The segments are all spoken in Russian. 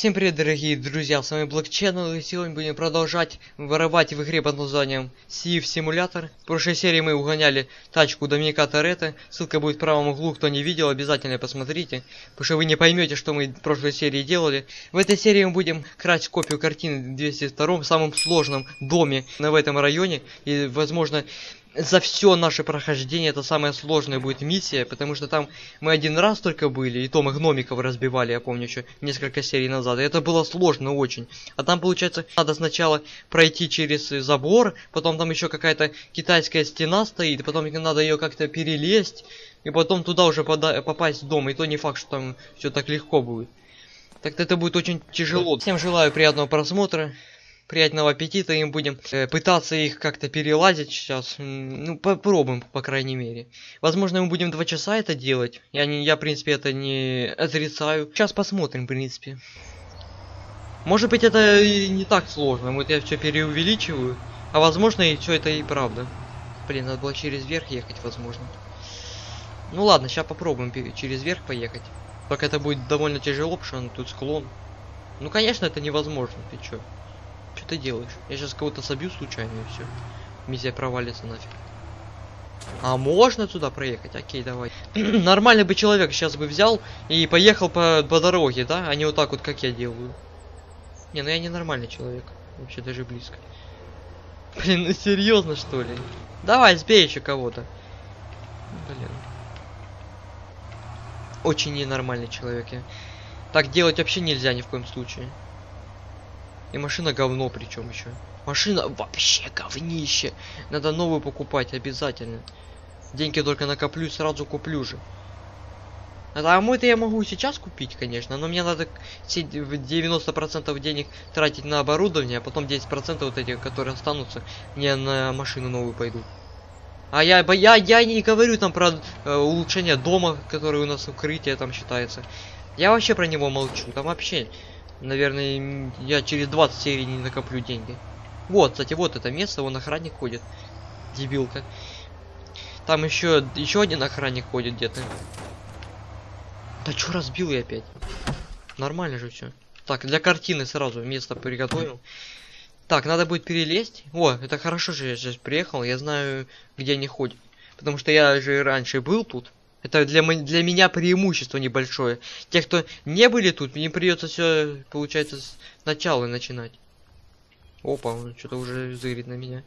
Всем привет, дорогие друзья, с вами Channel, и сегодня будем продолжать воровать в игре под названием Сив Симулятор. В прошлой серии мы угоняли тачку Доминика Торетто, ссылка будет в правом углу, кто не видел, обязательно посмотрите, потому что вы не поймете, что мы в прошлой серии делали. В этой серии мы будем красть копию картины 202 в самом сложном доме в этом районе, и, возможно, за все наше прохождение это самая сложная будет миссия, потому что там мы один раз только были, и то мы гномиков разбивали, я помню еще несколько серий назад, и это было сложно очень. А там, получается, надо сначала пройти через забор, потом там еще какая-то китайская стена стоит, потом надо ее как-то перелезть, и потом туда уже попасть в дом, и то не факт, что там все так легко будет. Так-то это будет очень тяжело. Всем желаю приятного просмотра приятного аппетита им будем э, пытаться их как-то перелазить сейчас. Ну попробуем по крайней мере. Возможно мы будем два часа это делать. Я не я в принципе это не отрицаю. Сейчас посмотрим в принципе. Может быть это и не так сложно. Вот я все переувеличиваю. А возможно и все это и правда. Блин надо было через верх ехать возможно. Ну ладно сейчас попробуем через верх поехать. Только это будет довольно тяжело потому что тут склон. Ну конечно это невозможно ты чё ты делаешь? Я сейчас кого-то собью случайно и все. Миссия провалится нафиг. А можно туда проехать? Окей, давай. Нормальный бы человек сейчас бы взял и поехал по, по дороге, да? А не вот так вот, как я делаю. Не, ну я не нормальный человек. Вообще даже близко. Блин, ну серьезно что ли? Давай, сбей еще кого-то. Блин. Очень ненормальный человек я. Так делать вообще нельзя ни в коем случае. И машина говно причем еще. Машина вообще говнище. Надо новую покупать обязательно. Деньги только накоплю, сразу куплю же. А мой-то я могу сейчас купить, конечно, но мне надо все 90% денег тратить на оборудование, а потом 10% вот этих, которые останутся, мне на машину новую пойдут. А я, я, я не говорю там про э, улучшение дома, который у нас укрытие там считается. Я вообще про него молчу, там вообще Наверное, я через 20 серий не накоплю деньги. Вот, кстати, вот это место, вон охранник ходит. Дебилка. Там еще еще один охранник ходит где-то. Да что разбил я опять? Нормально же все. Так, для картины сразу место приготовил. Так, надо будет перелезть. О, это хорошо же я сейчас приехал. Я знаю, где они ходят. Потому что я же раньше был тут. Это для, для меня преимущество небольшое. Те, кто не были тут, мне придется все, получается, с начала начинать. Опа, он что-то уже зырит на меня.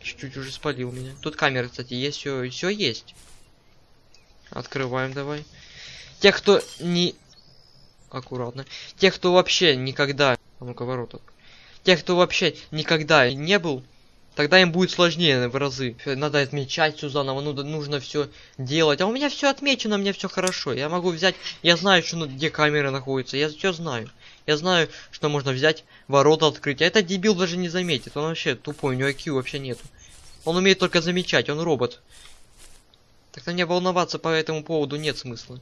Чуть-чуть уже спалил меня. Тут камеры, кстати, есть, все, все есть. Открываем давай. Те, кто не... Аккуратно. Те, кто вообще никогда... А ну-ка, ворота. Те, кто вообще никогда не был Тогда им будет сложнее в разы. Надо отмечать все заново, ну, нужно все делать. А у меня все отмечено, меня все хорошо. Я могу взять, я знаю, что, где камеры находятся, я все знаю. Я знаю, что можно взять, ворота открыть. А этот дебил даже не заметит, он вообще тупой, у него IQ вообще нету. Он умеет только замечать, он робот. Так на мне волноваться по этому поводу нет смысла.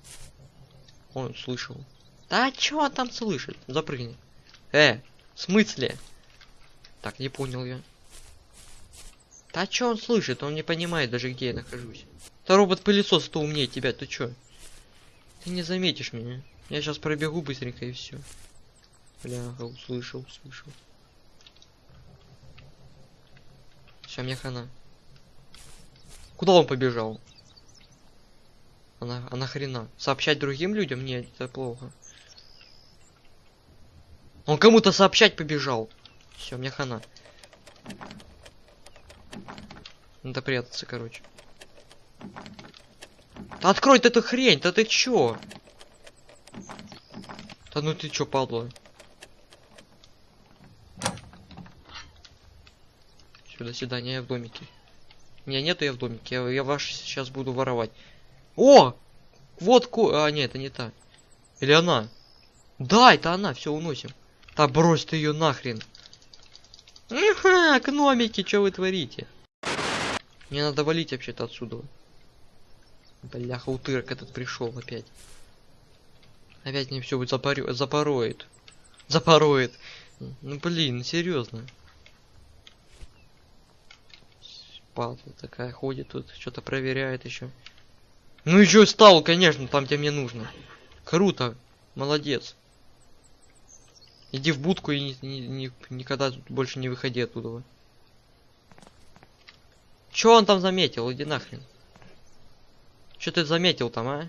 Он слышал. Да чё он там слышит? Запрыгни. Э, в смысле? Так, не понял я. Да что он слышит? Он не понимает даже, где я нахожусь. Да робот-пылесос то умнее тебя, ты чё? Ты не заметишь меня. Я сейчас пробегу быстренько и все. Бляха, услышал, услышал. Все, мне хана. Куда он побежал? Она, а нахрена? Сообщать другим людям? Нет, это плохо. Он кому-то сообщать побежал. Все, мне хана. Надо прятаться, короче. Да открой ты эту хрень, да ты чё? Да ну ты чё, падла? Все, до свидания, я в домике. Не, нету я в домике, я, я ваш сейчас буду воровать. О! Вот ку... А, нет, это не та. Или она? Да, это она, все, уносим. Да брось ты ее нахрен. Ага, гномики, что вы творите? Мне надо валить вообще-то отсюда. Бляха, утырок этот пришел опять. Опять мне все будет запорю... запороет. Запороет. Ну блин, серьезно. Падла такая ходит тут, что-то проверяет еще. Ну еще стал, конечно, там где мне нужно. Круто. Молодец. Иди в будку и ни- ни- ни- никогда больше не выходи оттуда. Чё он там заметил? Иди нахрен. Что ты заметил там, а?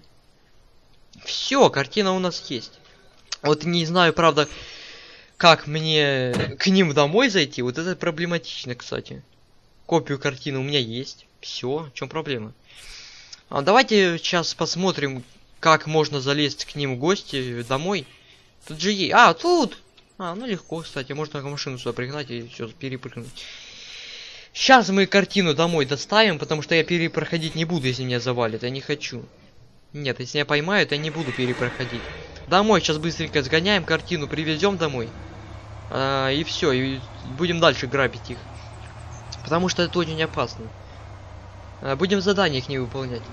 Все, картина у нас есть. Вот не знаю, правда, как мне к ним домой зайти. Вот это проблематично, кстати. Копию картины у меня есть. Все, в чем проблема? А давайте сейчас посмотрим, как можно залезть к ним в гости домой. Тут же есть. А, тут! А, ну легко, кстати. Можно машину сюда пригнать и все перепрыгнуть. Сейчас мы картину домой доставим, потому что я перепроходить не буду, если меня завалит. Я не хочу. Нет, если меня поймают, я не буду перепроходить. Домой сейчас быстренько сгоняем, картину привезем домой. А, и все, и будем дальше грабить их. Потому что это очень опасно. А, будем задания их не выполнять.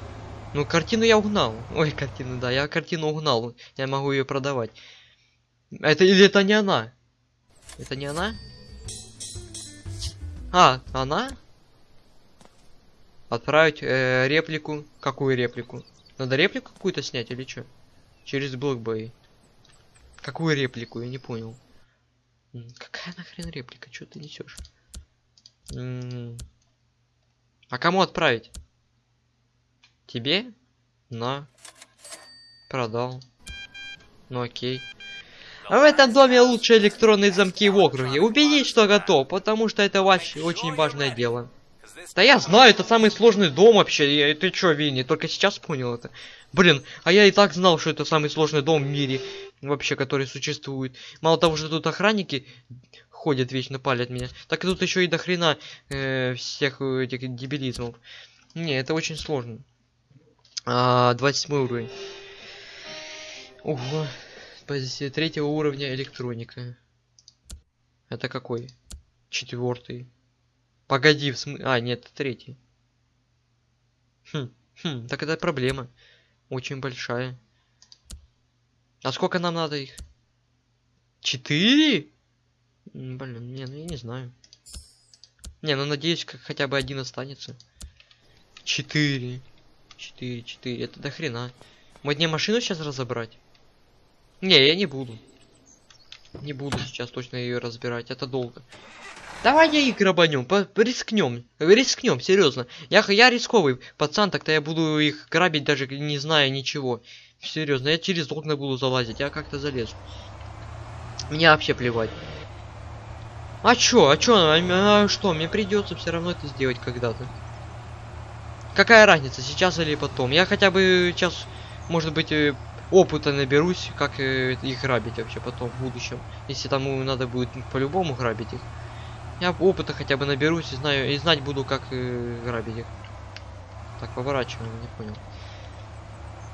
Ну, картину я угнал. Ой, картину, да, я картину угнал. Я могу ее продавать. Это или это не она? Это не она? А, она? Отправить э, реплику. Какую реплику? Надо реплику какую-то снять или что? Через блокбей. Какую реплику? Я не понял. Какая нахрен реплика? Что ты несешь? А кому отправить? Тебе? На. Продал. Ну окей. В этом доме лучше электронные замки в округе. Убедись, что готов, потому что это ваше очень важное дело. Да я знаю, это самый сложный дом вообще. Ты чё, Винни, только сейчас понял это? Блин, а я и так знал, что это самый сложный дом в мире, вообще, который существует. Мало того, что тут охранники ходят вечно, палят меня, так и тут еще и до хрена э, всех этих дебилизмов. Не, это очень сложно. А, 27 уровень. Ого. Позиция третьего уровня электроника. Это какой? Четвертый. Погоди, в смысле... А, нет, третий. Хм, хм, так это проблема. Очень большая. А сколько нам надо их? Четыре? Блин, не, ну я не знаю. Не, ну надеюсь, как хотя бы один останется. Четыре. Четыре, четыре. Это до хрена. Мне машину сейчас разобрать? Не, я не буду. Не буду сейчас точно ее разбирать. Это долго. Давай я их грабанем, рискнем, рискнем, серьезно. Я, я рисковый пацан, так-то я буду их грабить даже не зная ничего. Серьезно, я через окна буду залазить, я как-то залезу. Мне вообще плевать. А чё, а чё, а, а что, мне придется все равно это сделать когда-то. Какая разница, сейчас или потом? Я хотя бы сейчас, может быть, э, опыта наберусь, как э, их грабить вообще потом, в будущем. Если там надо будет по-любому грабить их. Я опыта хотя бы наберусь и знаю, и знать буду, как э, грабить их. Так, поворачиваем, не понял.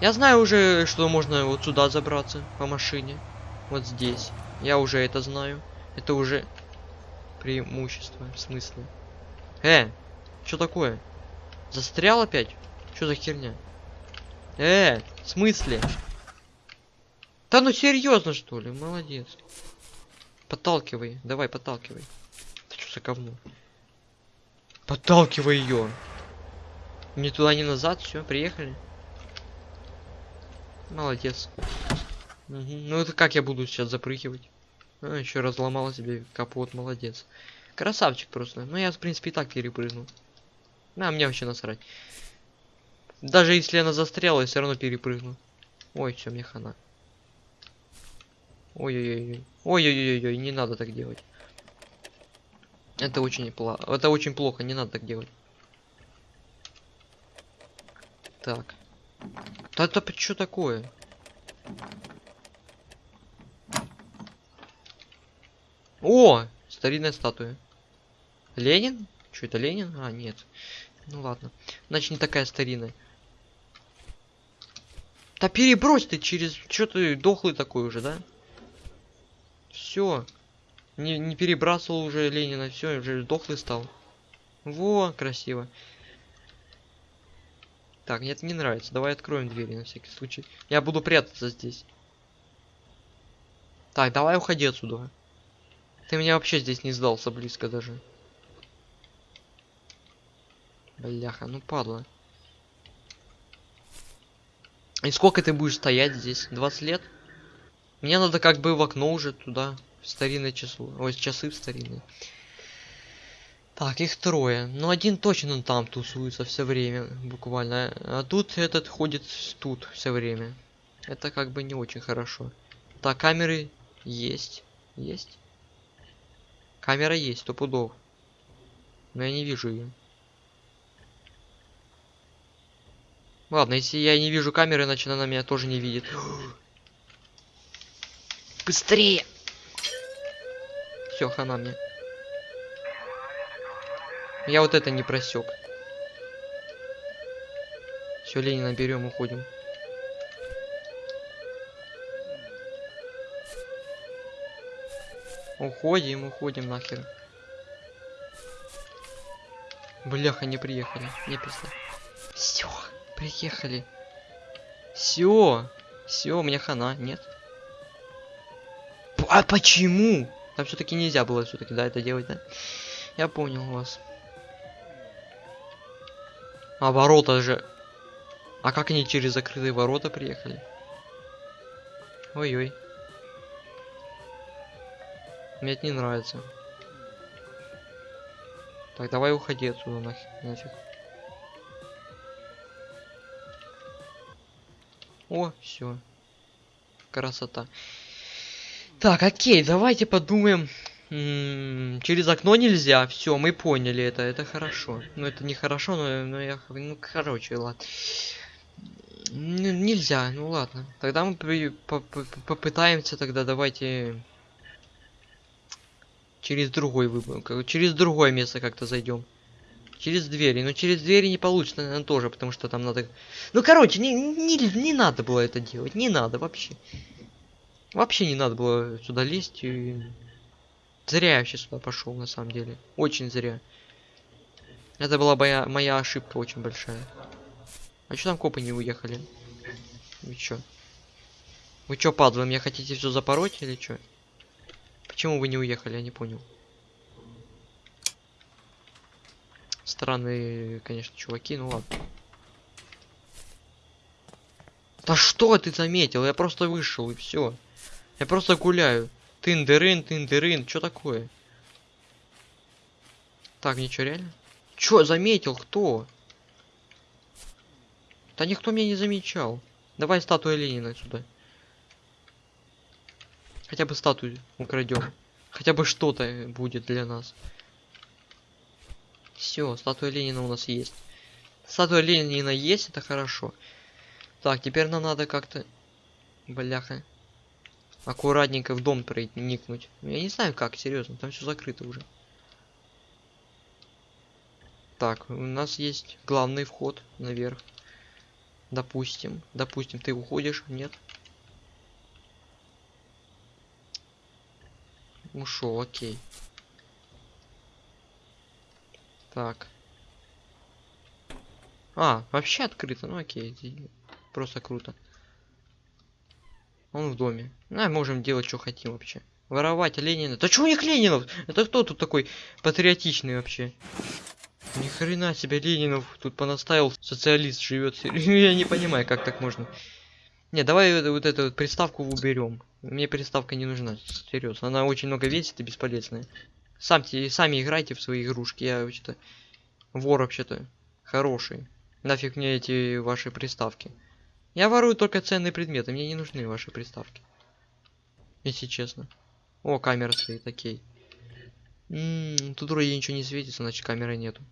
Я знаю уже, что можно вот сюда забраться по машине. Вот здесь. Я уже это знаю. Это уже преимущество, в смысле. Э, что такое? Застрял опять? Что за херня? Э, в смысле? Да ну серьезно что ли? Молодец. Подталкивай, давай, подталкивай. Это что за говно? Подталкивай ее. Не туда, не назад, все, приехали. Молодец. Мгм. Ну это как я буду сейчас запрыгивать? А, еще разломала себе капот, молодец. Красавчик просто. Ну я, в принципе, и так перепрыгнул. На, мне вообще насрать. Даже если она застряла, я все равно перепрыгну. Ой, все, мне хана. Ой-ой-ой. Ой-ой-ой, не надо так делать. Это очень плохо. Это очень плохо, не надо так делать. Так. Да это что такое? О! Старинная статуя. Ленин? Что это Ленин? А, нет. Ну ладно. Значит, не такая старинная. Да перебрось ты через... Что ты дохлый такой уже, да? Все. Не, не перебрасывал уже Ленина, все, уже дохлый стал. Во, красиво. Так, мне это не нравится. Давай откроем двери на всякий случай. Я буду прятаться здесь. Так, давай уходи отсюда. Ты меня вообще здесь не сдался близко даже. Бляха, ну падла. И сколько ты будешь стоять здесь? 20 лет? Мне надо как бы в окно уже туда. Старинное число. Ой, часы в старинные. Так, их трое. Ну, один точно он там тусуется все время, буквально. А тут этот ходит тут все время. Это как бы не очень хорошо. Так, камеры есть. Есть? Камера есть, сто пудов. Но я не вижу ее. Ладно, если я не вижу камеры, значит она меня тоже не видит. Быстрее! Все, хана мне. Я вот это не просек. Все, Ленина берем, уходим. Уходим, уходим нахер. Бляха, не приехали. Не пизда. Все, приехали. Все. Все, мне хана, нет? А почему? Там все-таки нельзя было все-таки, да, это делать, да? Я понял вас. А ворота же. А как они через закрытые ворота приехали? Ой-ой. Мне это не нравится. Так, давай уходи отсюда нахер, нафиг. О, все. Красота. Так, окей, давайте подумаем. М, Через окно нельзя. Все, мы поняли это. Это хорошо. Ну, это не хорошо, но, но я... Ну, короче, ладно. Н- Нельзя, ну ладно. Тогда мы при- по- по- попытаемся тогда, давайте... Через другой выбор. Через другое место как-то зайдем. Через двери. Но через двери не получится, наверное, тоже, потому что там надо... Ну, короче, не, не, не надо было это делать. Не надо вообще. Вообще не надо было сюда лезть. И... Зря я вообще сюда пошел, на самом деле. Очень зря. Это была моя, моя ошибка очень большая. А что там копы не уехали? Вы чё? Вы чё, падлы, мне хотите все запороть или чё? Почему вы не уехали, я не понял. Странные, конечно, чуваки, ну ладно. Да что ты заметил? Я просто вышел и все. Я просто гуляю. Тындерын, тындерын, что такое? Так, ничего реально? Чё, заметил, кто? Да никто меня не замечал. Давай статуя Ленина сюда. Хотя бы статую украдем. Хотя бы что-то будет для нас. Все, статуя Ленина у нас есть. Статуя Ленина есть, это хорошо. Так, теперь нам надо как-то... Бляха. Аккуратненько в дом проникнуть. Я не знаю как, серьезно, там все закрыто уже. Так, у нас есть главный вход наверх. Допустим. Допустим, ты уходишь? Нет? Ушел, окей. Так. А, вообще открыто, ну окей. Просто круто. Он в доме. Ну, можем делать, что хотим вообще. Воровать Ленина. Да что у них Ленинов? Это кто тут такой патриотичный вообще? Ни хрена себе Ленинов тут понаставил. Социалист живет. Я не понимаю, как так можно. Не, давай вот, вот эту вот приставку уберем. Мне приставка не нужна. Серьезно. Она очень много весит и бесполезная. Самте, сами играйте в свои игрушки. Я вообще-то вор вообще-то хороший. Нафиг мне эти ваши приставки. Я ворую только ценные предметы. Мне не нужны ваши приставки. Если честно. О, камера стоит, окей. М, тут вроде ничего не светится, значит камеры нету.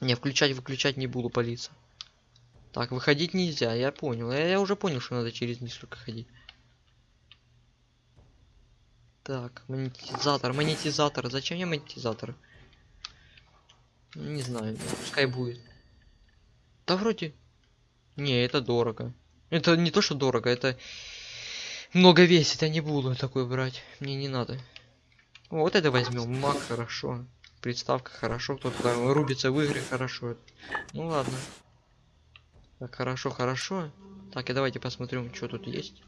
Не, включать, выключать не буду палиться. Так, выходить нельзя, я понял. Я, я уже понял, что надо через низ только ходить. Так, монетизатор, монетизатор. Зачем мне монетизатор? Не знаю, пускай будет. Да вроде... Не, это дорого. Это не то, что дорого, это много весит, я не буду такой брать. Мне не надо. Вот это возьмем. Маг хорошо. Приставка хорошо. Кто-то там рубится в игры хорошо. Ну ладно. Так, хорошо, хорошо. Так, и давайте посмотрим, что тут есть.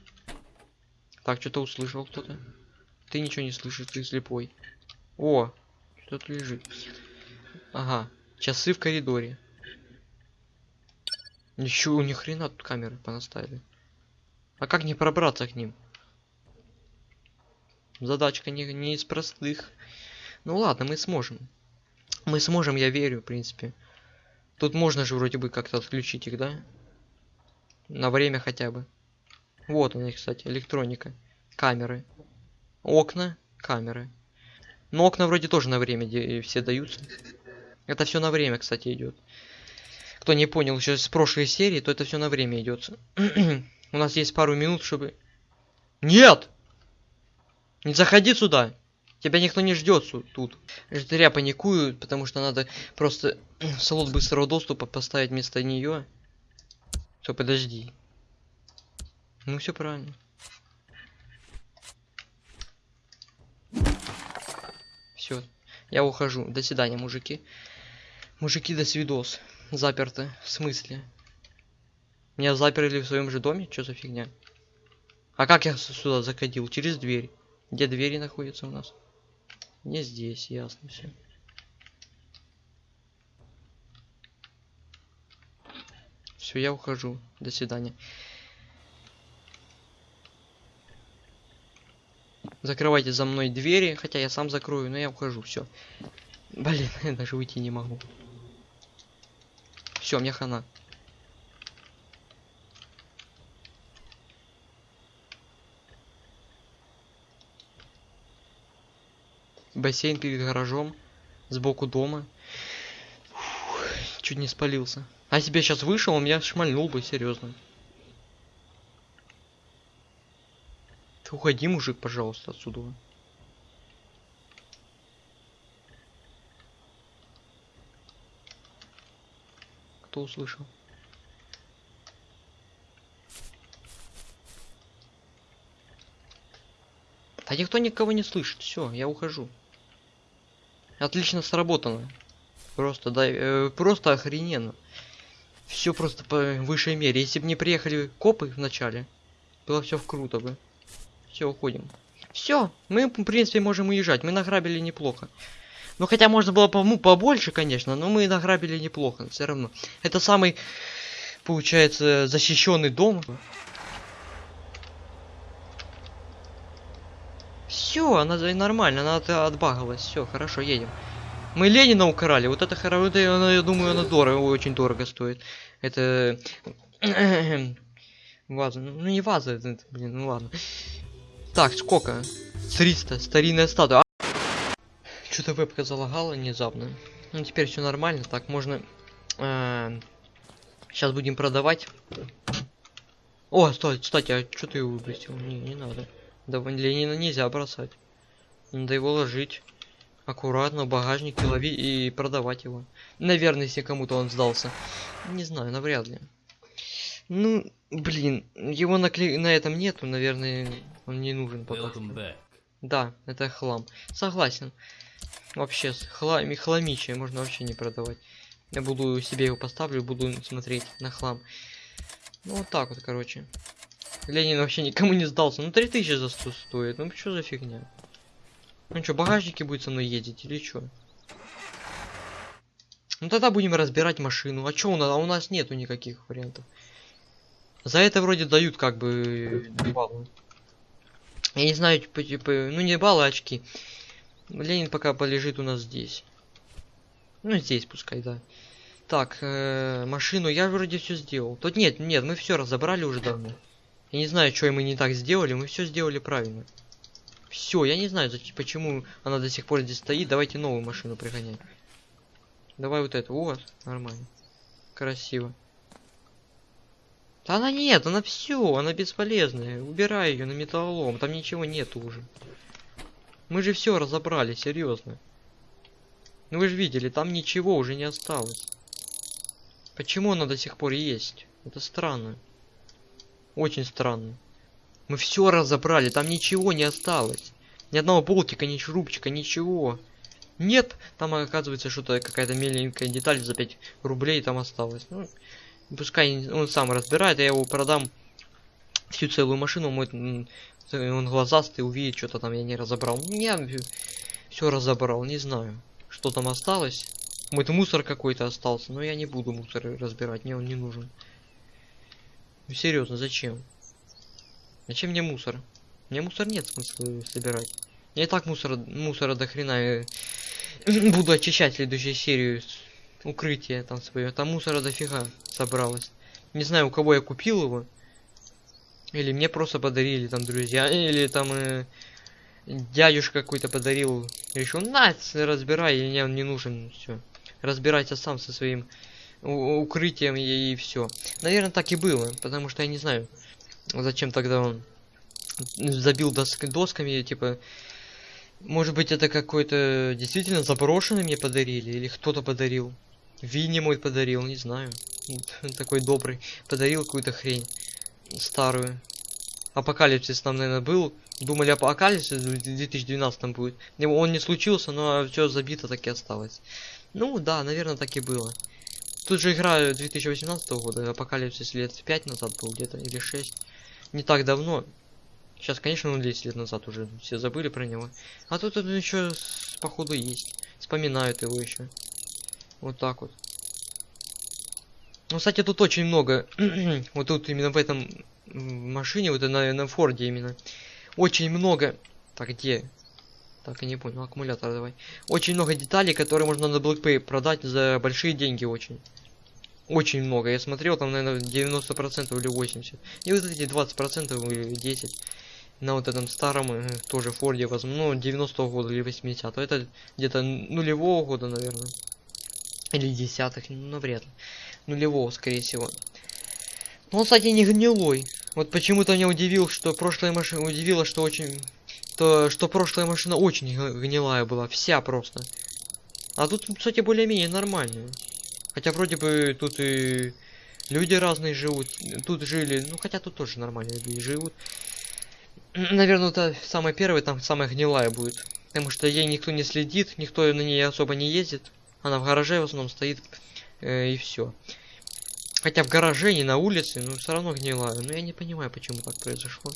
Так, что-то услышал кто-то. Ты ничего не слышишь, ты слепой. О, что-то лежит. Ага, часы в коридоре. Ничего, ни хрена тут камеры понаставили. А как не пробраться к ним? Задачка не, не из простых. Ну ладно, мы сможем. Мы сможем, я верю, в принципе. Тут можно же вроде бы как-то отключить их, да? На время хотя бы. Вот они, кстати, электроника. Камеры. Окна, камеры. Но окна вроде тоже на время все даются. Это все на время, кстати, идет. Кто не понял еще с прошлой серии, то это все на время идет. У нас есть пару минут, чтобы... Нет! Не заходи сюда! Тебя никто не ждет тут. Зря паникую, потому что надо просто слот быстрого доступа поставить вместо нее. Все, подожди. Ну все правильно. Все, я ухожу. До свидания, мужики. Мужики, до свидос. Заперты. В смысле? Меня заперли в своем же доме? Что за фигня? А как я сюда заходил? Через дверь. Где двери находятся у нас? Не здесь, ясно все. Все, я ухожу. До свидания. Закрывайте за мной двери, хотя я сам закрою, но я ухожу, все. Блин, я даже уйти не могу. Все, мне хана. Бассейн перед гаражом, сбоку дома. Фух, чуть не спалился. А если бы я сейчас вышел, он меня шмальнул бы, серьезно. Ты уходи, мужик, пожалуйста, отсюда. Кто услышал? Да никто никого не слышит. Все, я ухожу. Отлично сработано. Просто, да, э, просто охрененно. Все просто по высшей мере. Если бы не приехали копы в начале, было все круто бы. Все, уходим. Все, мы, в принципе, можем уезжать. Мы награбили неплохо. Ну, хотя можно было по ну, побольше, конечно, но мы награбили неплохо, все равно. Это самый, получается, защищенный дом. Все, она нормально, она отбагалась. Все, хорошо, едем. Мы Ленина украли. Вот это хорошо, я думаю, она дорого, очень дорого стоит. Это ваза. Ну не ваза, это, блин, ну ладно. Так, сколько? 300, старинная статуя. Что-то вебка залагала внезапно. Ну, теперь все нормально. Так, можно... Э, сейчас будем продавать. О, стой, кстати, а что ты его выбросил? Не, не надо. Да, Ленина нельзя бросать. Надо его ложить. Аккуратно в багажник и ловить и продавать его. Наверное, если кому-то он сдался. Не знаю, навряд ли. Ну, блин, его на, на этом нету, наверное, он не нужен пока. Да, это хлам. Согласен. Вообще, хлами, хламище можно вообще не продавать. Я буду себе его поставлю, буду смотреть на хлам. Ну, вот так вот, короче. Ленин вообще никому не сдался. Ну, 3000 за 100 стоит. Ну, что за фигня? Ну, что, багажники будет со мной ездить или что? Ну, тогда будем разбирать машину. А что у нас? А у нас нету никаких вариантов. За это вроде дают как бы баллы. Я не знаю, типа, типа, ну не баллы, а очки. Ленин пока полежит у нас здесь. Ну, здесь пускай, да. Так, э, машину я вроде все сделал. Тут нет, нет, мы все разобрали уже давно. Я не знаю, что мы не так сделали, мы все сделали правильно. Все, я не знаю, почему она до сих пор здесь стоит. Давайте новую машину пригонять. Давай вот эту. Вот, нормально. Красиво. Да она нет, она все, она бесполезная. Убирай ее на металлолом, там ничего нет уже. Мы же все разобрали, серьезно. Ну вы же видели, там ничего уже не осталось. Почему она до сих пор есть? Это странно. Очень странно. Мы все разобрали, там ничего не осталось. Ни одного болтика, ни шурупчика, ничего. Нет, там оказывается что-то какая-то меленькая деталь за 5 рублей там осталось. Ну, пускай он сам разбирает, я его продам всю целую машину, мой он глазастый, увидит, что-то там я не разобрал. Я все разобрал, не знаю, что там осталось. Мой мусор какой-то остался, но я не буду мусор разбирать, мне он не нужен. Ну серьезно, зачем? Зачем мне мусор? Мне мусор нет смысла собирать. Я и так мусора, мусора до хрена буду очищать следующую серию. Укрытие там свое. Там мусора дофига собралось. Не знаю, у кого я купил его. Или мне просто подарили там друзья. Или там э, дядюшка какой-то подарил. Решил, на, разбирай, мне он не нужен. Все. Разбирайся сам со своим укрытием и, и все. Наверное, так и было. Потому что я не знаю, зачем тогда он забил доск досками, типа может быть, это какой-то действительно заброшенный мне подарили, или кто-то подарил. Винни мой подарил, не знаю. Такой добрый. Подарил какую-то хрень. Старую. Апокалипсис там, наверное, был. Думали, апокалипсис в 2012 будет. Он не случился, но все забито так и осталось. Ну да, наверное, так и было. Тут же игра 2018 года, апокалипсис лет 5 назад был где-то, или 6. Не так давно. Сейчас, конечно, он 10 лет назад уже все забыли про него. А тут он еще походу есть. Вспоминают его еще. Вот так вот. Ну, кстати, тут очень много. вот тут именно в этом машине, вот на, на Форде именно. Очень много. Так, где? Так, я не понял, аккумулятор давай. Очень много деталей, которые можно на BlackPay продать за большие деньги очень. Очень много. Я смотрел, там, наверное, 90% или 80%. И вот эти 20% или 10% на вот этом старом э, тоже Форде, возможно, ну, 90-го года или 80-го. Это где-то нулевого года, наверное. Или десятых, ну, навряд ли. Нулевого, скорее всего. Но он, кстати, не гнилой. Вот почему-то меня удивил, что прошлая машина... Удивило, что очень... То, что прошлая машина очень гнилая была. Вся просто. А тут, кстати, более-менее нормальная. Хотя вроде бы тут и люди разные живут. Тут жили... Ну, хотя тут тоже нормальные люди живут. Наверное, это самая первая, там самая гнилая будет. Потому что ей никто не следит, никто на ней особо не ездит. Она в гараже в основном стоит, э, и все. Хотя в гараже, не на улице, но все равно гнилая. Но я не понимаю, почему так произошло.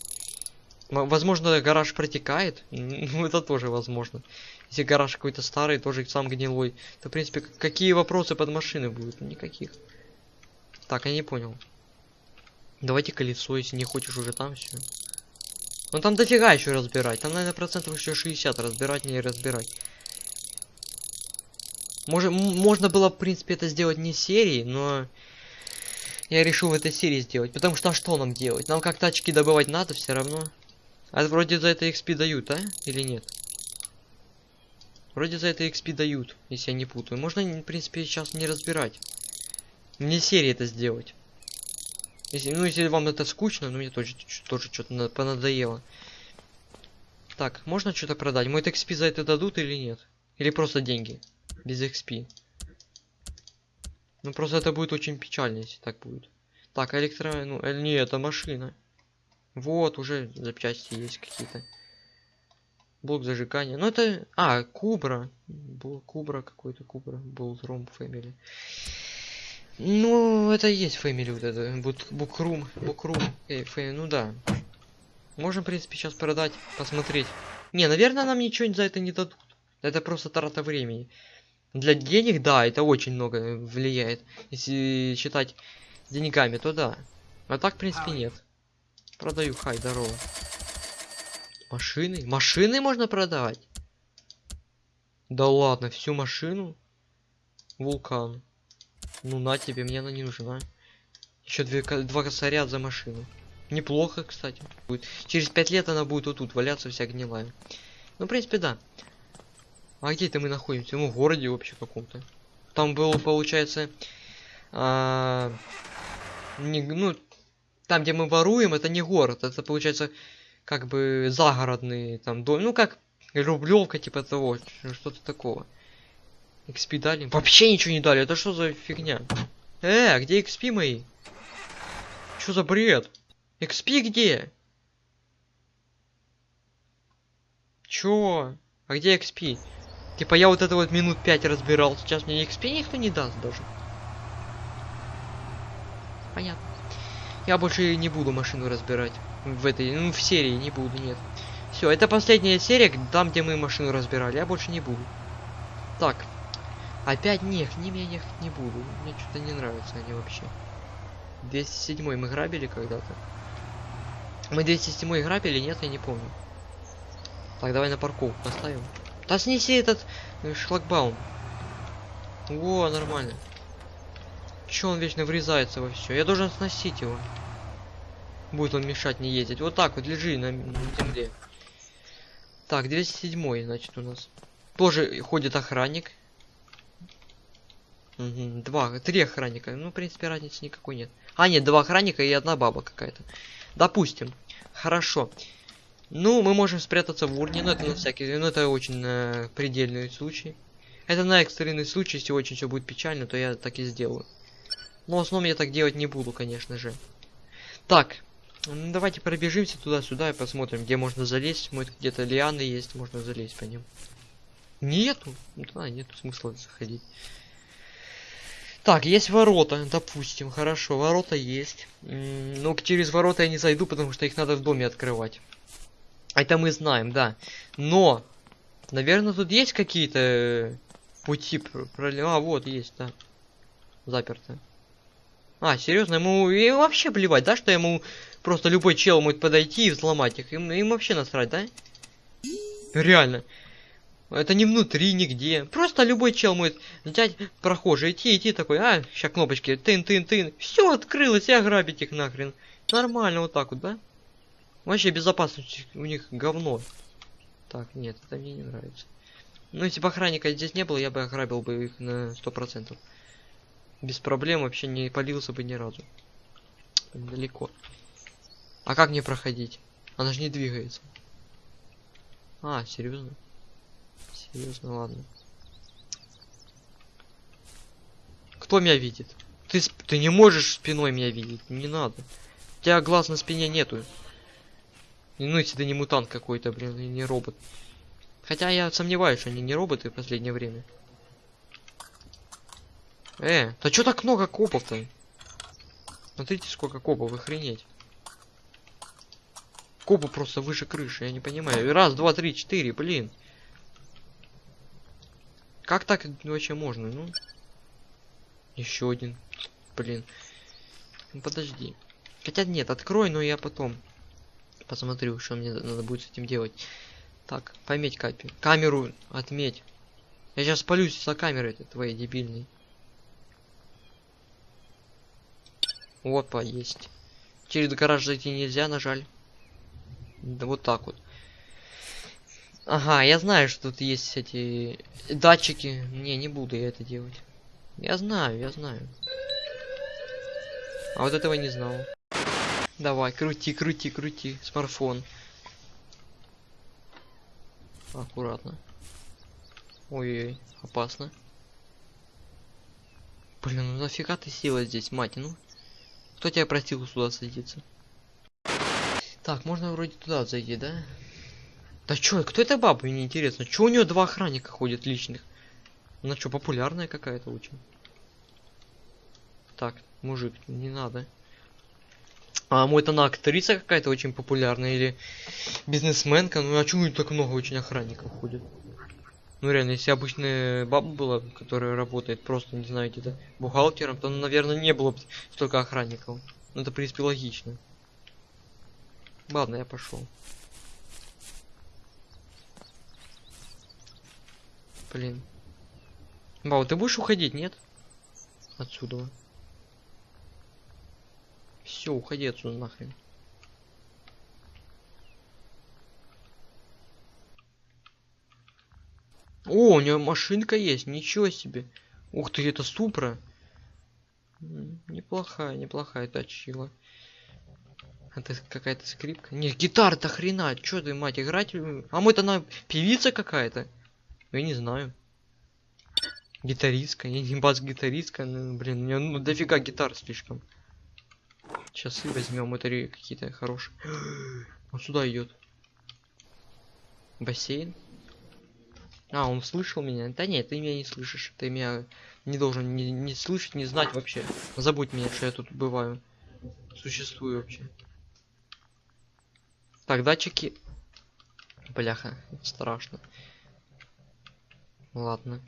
Возможно, гараж протекает. Ну, это тоже возможно. Если гараж какой-то старый, тоже сам гнилой, то, в принципе, какие вопросы под машиной будут? Никаких. Так, я не понял. Давайте колесо, если не хочешь уже там все. Ну там дофига еще разбирать. Там, наверное, процентов еще 60 разбирать, не разбирать. Может, можно было, в принципе, это сделать не серии, но я решил в этой серии сделать. Потому что а что нам делать? Нам как тачки добывать надо все равно. А вроде за это XP дают, а? Или нет? Вроде за это XP дают, если я не путаю. Можно, в принципе, сейчас не разбирать. Мне серии это сделать. Если, ну, если вам это скучно, ну, мне тоже, тоже что-то понадоело. Так, можно что-то продать? Мой XP за это дадут или нет? Или просто деньги? Без XP. Ну, просто это будет очень печально, если так будет. Так, электро... Ну, э, не, это машина. Вот, уже запчасти есть какие-то. Блок зажигания. Ну, это... А, Кубра. Блок Кубра какой-то, Кубра. Ромб Фэмили. Ну, это и есть фэмили вот это. Букрум. Букрум. Эй, фэ, ну да. Можем, в принципе, сейчас продать, посмотреть. Не, наверное, нам ничего за это не дадут. Это просто трата времени. Для денег, да, это очень много влияет. Если считать деньгами, то да. А так, в принципе, нет. Продаю, хай, здорово. Машины? Машины можно продавать? Да ладно, всю машину? Вулкан. Ну на тебе, мне она не нужна. Еще две, два косаря за машину. Неплохо, кстати. Будет. Через пять лет она будет вот тут валяться вся гнилая. Ну, в принципе, да. А где это мы находимся? Ну, в городе вообще каком-то. Там был, получается... А, не, ну, там, где мы воруем, это не город. Это, получается, как бы загородный там дом. Ну, как Рублевка, типа того. Что-то такого. XP дали? Вообще ничего не дали. Это что за фигня? Э, где XP мои? Что за бред? XP где? Чё? А где XP? Типа я вот это вот минут 5 разбирал. Сейчас мне XP никто не даст даже. Понятно. Я больше не буду машину разбирать. В этой, ну в серии не буду, нет. Все, это последняя серия, там где мы машину разбирали. Я больше не буду. Так, Опять нет, к ним я ехать не буду. Мне что-то не нравятся они вообще. 207 мы грабили когда-то. Мы 207 грабили, нет, я не помню. Так, давай на парковку поставим. Да снеси этот э, шлагбаум. Во, нормально. Че он вечно врезается во все? Я должен сносить его. Будет он мешать не ездить. Вот так вот лежи на, на земле. Так, 207 значит у нас. Тоже ходит охранник. Мгм, Два, три охранника. Ну, в принципе, разницы никакой нет. А, нет, два охранника и одна баба какая-то. Допустим. Хорошо. Ну, мы можем спрятаться в урне, но это на всякий, ну это очень э, предельный случай. Это на экстренный случай, если очень все будет печально, то я так и сделаю. Но в основном я так делать не буду, конечно же. Так, м, давайте пробежимся туда-сюда и посмотрим, где можно залезть. Может где-то лианы есть, можно залезть по ним. Нету? Ну, Да, нету смысла заходить. Так, есть ворота, допустим, хорошо, ворота есть. Но через ворота я не зайду, потому что их надо в доме открывать. Это мы знаем, да. Но, наверное, тут есть какие-то э, пути пр- проле- А, вот есть, да. Заперто. А, серьезно, ему и вообще плевать, да, что ему просто любой чел может подойти и взломать их. Им, им вообще насрать, да? Реально. Это не внутри, нигде. Просто любой чел может взять прохожий, идти, идти такой, а, сейчас кнопочки, тын, тын, тын. Все открылось, и ограбить их нахрен. Нормально вот так вот, да? Вообще безопасность у них говно. Так, нет, это мне не нравится. Ну, если бы охранника здесь не было, я бы ограбил бы их на сто процентов. Без проблем вообще не полился бы ни разу. Далеко. А как мне проходить? Она же не двигается. А, серьезно? Серьезно, ладно. Кто меня видит? Ты, ты не можешь спиной меня видеть, не надо. У тебя глаз на спине нету. Ну, если ты не мутант какой-то, блин, и не робот. Хотя я сомневаюсь, что они не роботы в последнее время. Э, да чё так много копов-то? Смотрите, сколько копов, охренеть. Копы просто выше крыши, я не понимаю. Раз, два, три, четыре, блин. Как так вообще можно, ну? Еще один. Блин. Ну подожди. Хотя нет, открой, но я потом посмотрю, что мне надо будет с этим делать. Так, пометь капи. Камеру отметь. Я сейчас спалюсь за камерой этой твоей дебильной. Опа, есть. Через гараж зайти нельзя, на жаль. Да вот так вот. Ага, я знаю, что тут есть эти датчики. Не, не буду я это делать. Я знаю, я знаю. А вот этого не знал. Давай, крути, крути, крути. Смартфон. Аккуратно. Ой-ой, опасно. Блин, ну нафига ты села здесь, мать, ну? Кто тебя просил сюда садиться? Так, можно вроде туда зайти, да? Да чё, кто эта баба, мне интересно. Чё у нее два охранника ходят личных? Она что, популярная какая-то очень? Так, мужик, не надо. А может она актриса какая-то очень популярная или бизнесменка? Ну а чё у нее так много очень охранников ходит? Ну реально, если обычная баба была, которая работает просто, не знаю, где-то бухгалтером, то, наверное, не было бы столько охранников. Ну это, в принципе, логично. Ладно, я пошел. Блин. Бау, ты будешь уходить, нет? Отсюда. Все, уходи отсюда нахрен. О, у нее машинка есть, ничего себе. Ух ты, это Супра. Неплохая, неплохая тачила. Это какая-то скрипка. Не, гитара-то хрена. Чё ты, мать, играть? А может она певица какая-то? Я не знаю. Гитаристка, я не бас-гитаристка, ну, блин, у нее ну, дофига гитар слишком. Часы возьмем, это какие-то хорошие. Он сюда идет. Бассейн. А, он слышал меня? Да нет, ты меня не слышишь. Ты меня не должен не, не слышать, не знать вообще. Забудь меня, что я тут бываю. Существую вообще. Так, датчики. Бляха, страшно. Ладно.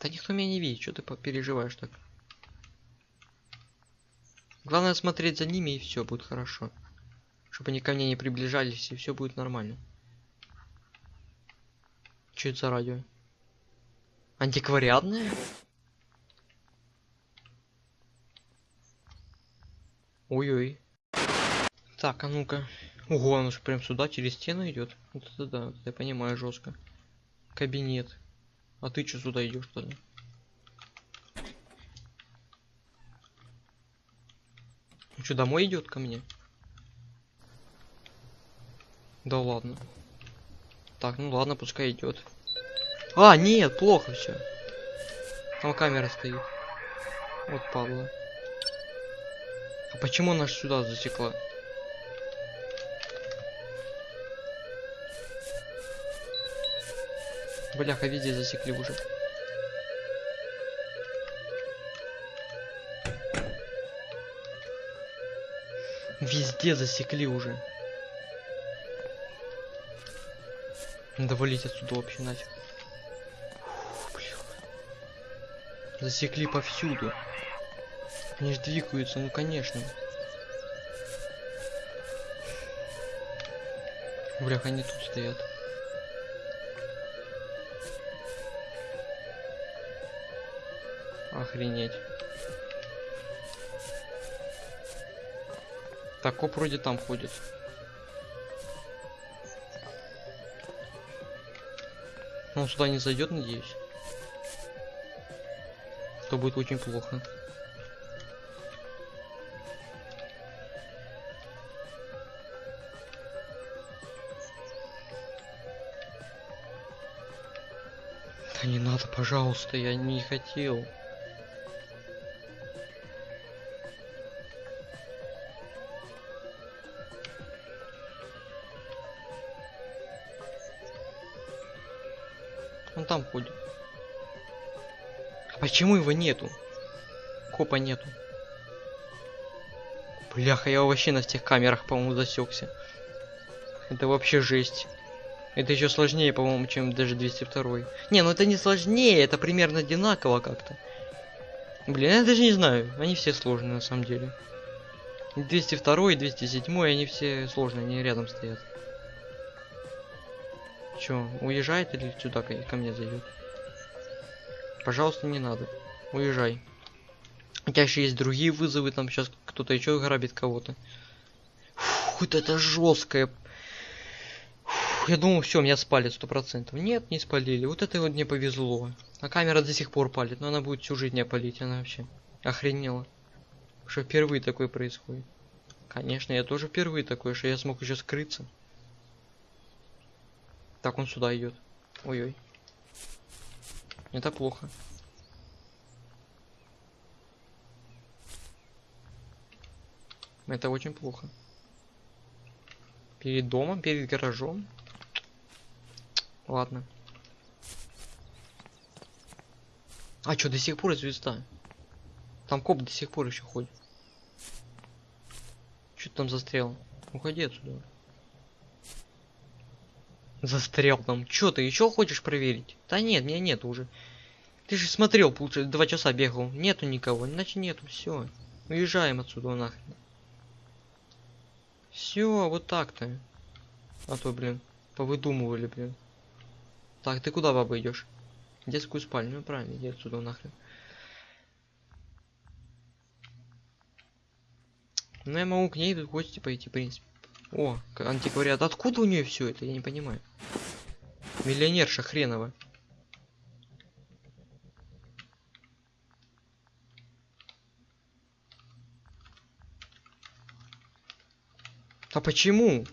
Да никто меня не видит, что ты переживаешь так? Главное смотреть за ними и все будет хорошо. Чтобы они ко мне не приближались, и все будет нормально. Что это за радио? Антиквариатное? Ой-ой. Так, а ну-ка. Ого, он же прям сюда через стену идет. Вот это да, это я понимаю жестко. Кабинет. А ты что сюда идешь тогда? Ну что, домой идет ко мне? Да ладно. Так, ну ладно, пускай идет. А, нет, плохо все. Там камера стоит. Вот падла. А почему она сюда засекла? Бляха, везде засекли уже. Везде засекли уже. Надо валить отсюда вообще нафиг. Засекли повсюду. Они же двигаются, ну конечно. Блях, они тут стоят. Охренеть. Так, коп вроде там ходит. Он сюда не зайдет, надеюсь. То будет очень плохо. Да не надо, пожалуйста, я не хотел. Он там ходит. А почему его нету? Копа нету. Бляха, я вообще на всех камерах, по-моему, засекся. Это вообще жесть. Это еще сложнее, по-моему, чем даже 202. Не, ну это не сложнее, это примерно одинаково как-то. Блин, я даже не знаю. Они все сложные на самом деле. 202 и 207, они все сложные, они рядом стоят. Чё, уезжает или сюда ко, мне зайдет? Пожалуйста, не надо. Уезжай. У тебя еще есть другие вызовы, там сейчас кто-то еще грабит кого-то. Вот это жесткое. Фух, я думал, все, меня спалят сто процентов. Нет, не спалили. Вот это вот мне повезло. А камера до сих пор палит, но она будет всю жизнь не палить, она вообще охренела. Что впервые такое происходит. Конечно, я тоже впервые такое, что я смог еще скрыться. Так, он сюда идет. Ой-ой. Это плохо. Это очень плохо. Перед домом, перед гаражом. Ладно. А что, до сих пор звезда? Там коп до сих пор еще ходит. Что ты там застрял? Уходи отсюда. Застрял там. Чё ты еще хочешь проверить? Да нет, меня нет уже. Ты же смотрел, получается, два часа бегал. Нету никого, иначе нету, все. Уезжаем отсюда нахрен. Все, вот так-то. А то, блин, повыдумывали, блин. Так, ты куда, баба, идешь? Детскую спальню, ну правильно, иди отсюда нахрен. Ну я могу к ней в гости пойти, в принципе. О, антиквариат. Откуда у нее все это? Я не понимаю. Миллионерша хренова. А почему?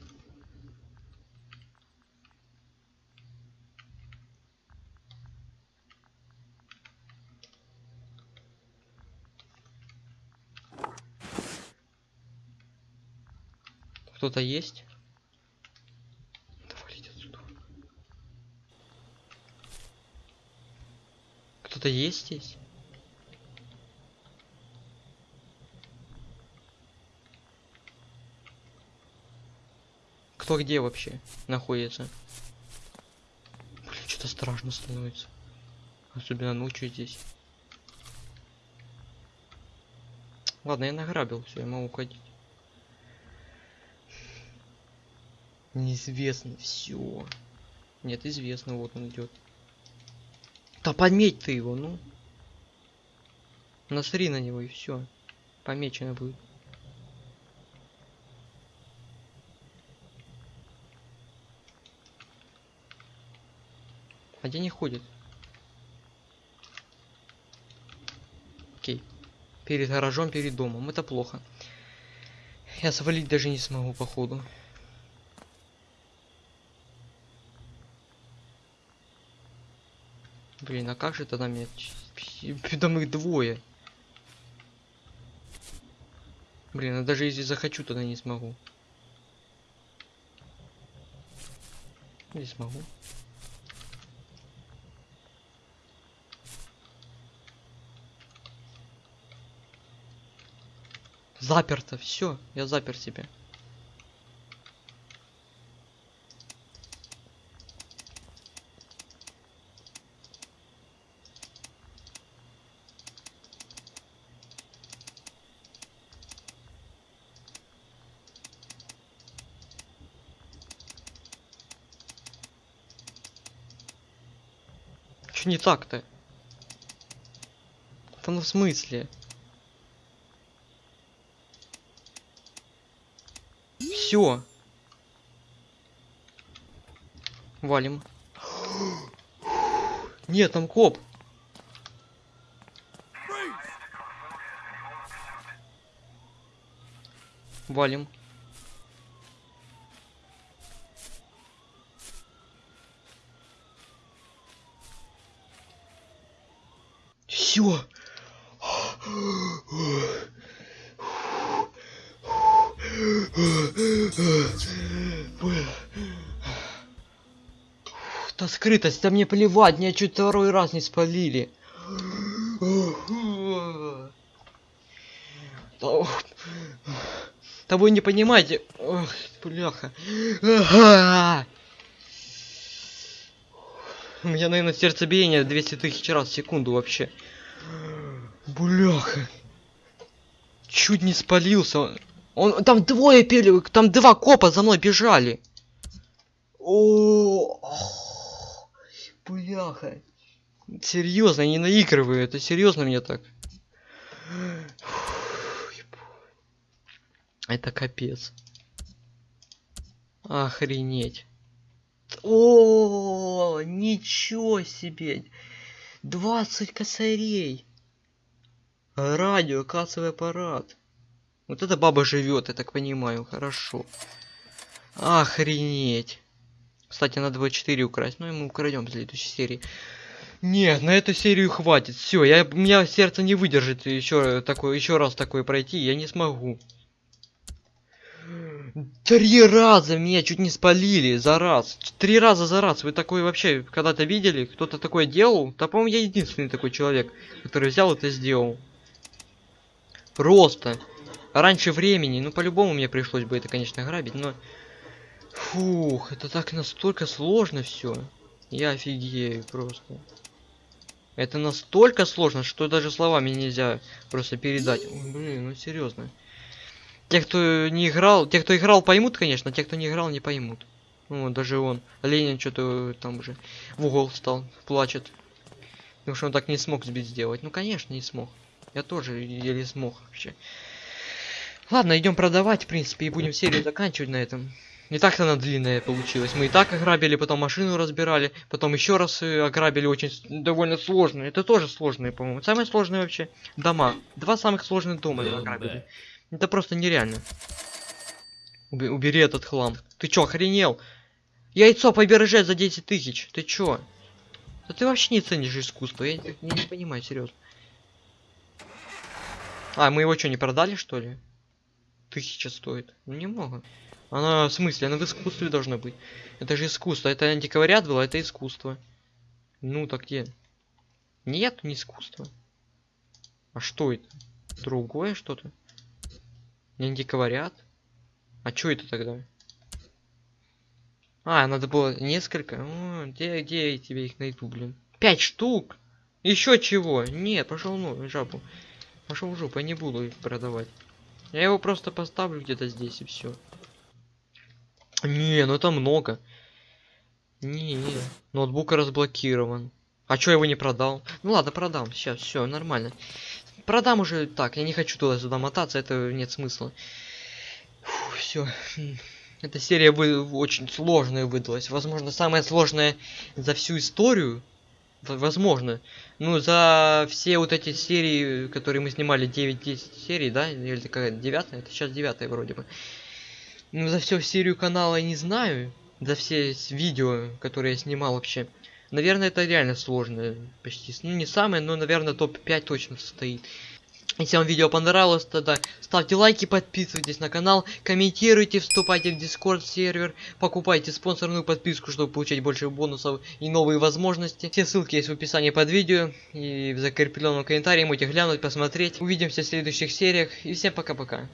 Кто-то есть? Давайте отсюда. Кто-то есть здесь? Кто где вообще находится? Блин, что-то страшно становится. Особенно ночью здесь. Ладно, я награбил, все, я могу уходить. Неизвестно. Все. Нет, известно, вот он идет. Да подметь ты его, ну. Насри на него и все. Помечено будет. А где не ходит? Окей. Перед гаражом, перед домом. Это плохо. Я свалить даже не смогу, походу. Блин, а как же тогда мне... Там их двое. Блин, а даже если захочу, тогда не смогу. Не смогу. Заперто, все, я запер себя. Не так-то? Ну в смысле? Все. Валим. Нет, там коп. Валим. Та скрытость, да мне плевать, меня чуть второй раз не спалили. Да вы не понимаете. Ох, бляха. У меня, наверное, сердцебиение 200 тысяч раз в секунду вообще. Бляха. Чуть не спалился. Он, там двое пели, там два копа за мной бежали. О, бляха. Серьезно, не наигрываю, это серьезно мне так. Это капец. Охренеть. О, ничего себе. 20 косарей. Радио, кассовый аппарат. Вот эта баба живет, я так понимаю, хорошо. Охренеть. Кстати, надо было 4 украсть, ну, мы украдем в следующей серии. Нет, на эту серию хватит. Все, я у меня сердце не выдержит еще такой, еще раз такое пройти, я не смогу. Три раза меня чуть не спалили за раз. Три раза за раз. Вы такое вообще когда-то видели? Кто-то такое делал? Да, по-моему, я единственный такой человек, который взял это сделал. Просто раньше времени. Ну, по-любому мне пришлось бы это, конечно, грабить, но... Фух, это так настолько сложно все. Я офигею просто. Это настолько сложно, что даже словами нельзя просто передать. Ой, блин, ну серьезно. Те, кто не играл, те, кто играл, поймут, конечно, те, кто не играл, не поймут. Ну, даже он. Ленин что-то там уже в угол встал, плачет. Потому что он так не смог сбить сделать. Ну, конечно, не смог. Я тоже еле смог вообще. Ладно, идем продавать, в принципе, и будем серию заканчивать на этом. Не так-то она длинная получилась. Мы и так ограбили, потом машину разбирали, потом еще раз э, ограбили очень довольно сложно. Это тоже сложные, по-моему. Самые сложные вообще дома. Два самых сложных дома ограбили. Это просто нереально. Уби убери этот хлам. Ты чё, охренел? Яйцо побережать за 10 тысяч. Ты чё? Да ты вообще не ценишь искусство. Я, я не понимаю, серьезно. А, мы его что, не продали, что ли? Тысяча стоит. Ну, немного. Она, в смысле, она в искусстве должна быть. Это же искусство. Это антиквариат было, это искусство. Ну, так где? Нет, не искусство. А что это? Другое что-то? Не антиквариат? А что это тогда? А, надо было несколько. О, где, где я тебе их найду, блин? Пять штук? Еще чего? Нет, пошел ну, жабу. Пошел в жопу, я не буду их продавать. Я его просто поставлю где-то здесь и все. Не, ну это много. Не, ноутбук разблокирован. А чё я его не продал? Ну ладно, продам. Сейчас, все, нормально. Продам уже так. Я не хочу туда-сюда мотаться, это нет смысла. Все. Эта серия вы очень сложная выдалась. Возможно, самая сложная за всю историю. Возможно. Ну, за все вот эти серии, которые мы снимали, 9-10 серий, да? Или какая девятая? Это сейчас девятая вроде бы. Ну, за всю серию канала я не знаю. За все видео, которые я снимал вообще. Наверное, это реально сложно. Почти. Ну, не самое, но, наверное, топ-5 точно состоит. Если вам видео понравилось, тогда ставьте лайки, подписывайтесь на канал, комментируйте, вступайте в Discord сервер, покупайте спонсорную подписку, чтобы получать больше бонусов и новые возможности. Все ссылки есть в описании под видео и в закрепленном комментарии, можете глянуть, посмотреть. Увидимся в следующих сериях и всем пока-пока.